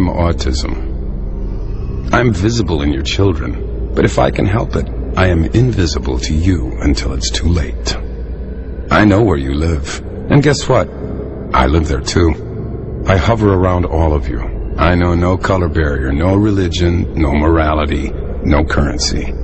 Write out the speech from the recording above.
am autism. I'm visible in your children, but if I can help it, I am invisible to you until it's too late. I know where you live, and guess what? I live there too. I hover around all of you. I know no color barrier, no religion, no morality, no currency.